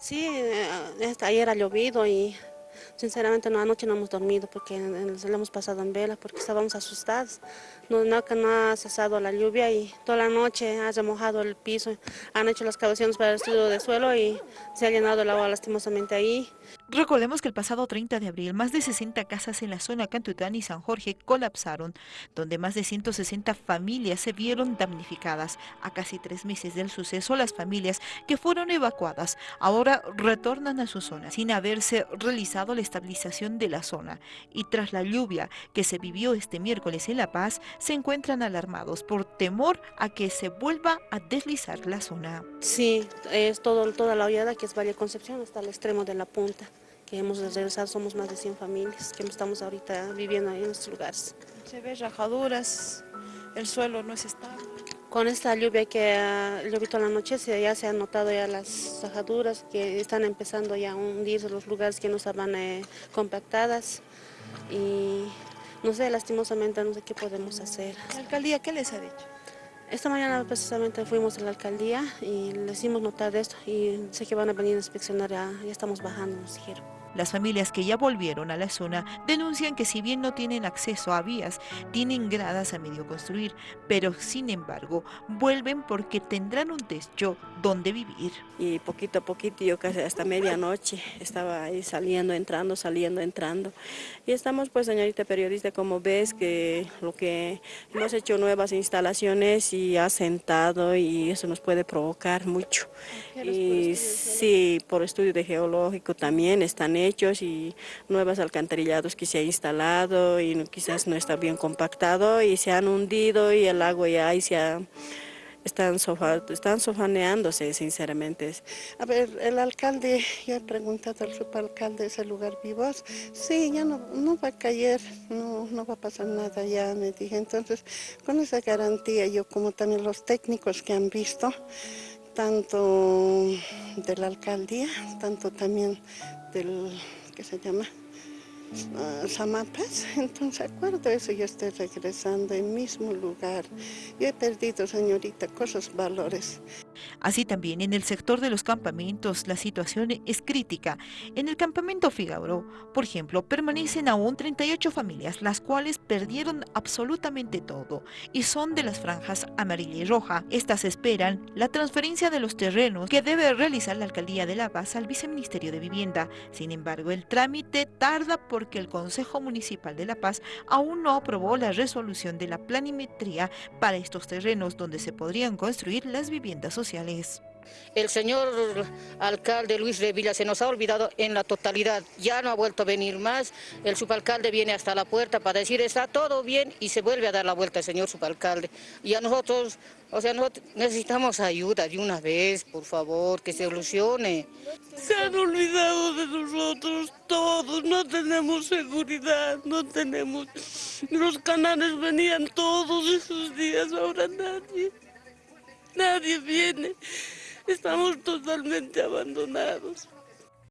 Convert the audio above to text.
Sí, eh, ayer ha llovido y Sinceramente, no, anoche no hemos dormido porque lo hemos pasado en vela, porque estábamos asustados. No, no, no ha cesado la lluvia y toda la noche ha remojado el piso. Han hecho las excavaciones para el estudio de suelo y se ha llenado el agua lastimosamente ahí. Recordemos que el pasado 30 de abril, más de 60 casas en la zona Cantután y San Jorge colapsaron, donde más de 160 familias se vieron damnificadas. A casi tres meses del suceso, las familias que fueron evacuadas ahora retornan a su zona sin haberse realizado la estabilización de la zona. Y tras la lluvia que se vivió este miércoles en La Paz, se encuentran alarmados por temor a que se vuelva a deslizar la zona. Sí, es todo, toda la hollada que es Valle Concepción hasta el extremo de la punta que hemos regresado, somos más de 100 familias que estamos ahorita viviendo ahí en estos lugares. Se ve rajaduras, el suelo no es estable. Con esta lluvia que ha llovido la noche ya se han notado ya las rajaduras que están empezando ya a hundirse los lugares que no estaban eh, compactadas y no sé, lastimosamente no sé qué podemos hacer. ¿La alcaldía qué les ha dicho? Esta mañana precisamente fuimos a la alcaldía y les hicimos notar de esto y sé que van a venir a inspeccionar, ya, ya estamos bajando, nos dijeron. Las familias que ya volvieron a la zona denuncian que si bien no tienen acceso a vías, tienen gradas a medio construir, pero sin embargo vuelven porque tendrán un techo donde vivir. Y poquito a poquito, yo casi hasta medianoche estaba ahí saliendo, entrando, saliendo, entrando. Y estamos pues señorita periodista, como ves que lo que hemos hecho nuevas instalaciones y ha sentado y eso nos puede provocar mucho. Y sí, por estudio de geológico también están hechos y nuevos alcantarillados que se ha instalado y quizás no está bien compactado y se han hundido y el agua ya ahí se ha, están, están sofaneándose, sinceramente. A ver, el alcalde, ya he preguntado al subalcalde, ¿ese lugar vivo? Sí, ya no, no va a caer, no, no va a pasar nada ya, me dije. Entonces, con esa garantía, yo como también los técnicos que han visto, tanto de la alcaldía, tanto también del, ¿qué se llama? Samapas, entonces acuerdo eso, yo estoy regresando en mismo lugar. Yo he perdido, señorita, cosas, valores. Así también en el sector de los campamentos la situación es crítica. En el campamento Figaro, por ejemplo, permanecen aún 38 familias, las cuales perdieron absolutamente todo y son de las franjas amarilla y roja. Estas esperan la transferencia de los terrenos que debe realizar la Alcaldía de La Paz al Viceministerio de Vivienda. Sin embargo, el trámite tarda porque el Consejo Municipal de La Paz aún no aprobó la resolución de la planimetría para estos terrenos donde se podrían construir las viviendas sociales el señor alcalde Luis Revilla se nos ha olvidado en la totalidad, ya no ha vuelto a venir más, el subalcalde viene hasta la puerta para decir está todo bien y se vuelve a dar la vuelta el señor subalcalde. Y a nosotros, o sea, necesitamos ayuda de una vez, por favor, que se solucione. Se han olvidado de nosotros todos, no tenemos seguridad, no tenemos... Los canales venían todos esos días, ahora nadie. Nadie viene. Estamos totalmente abandonados.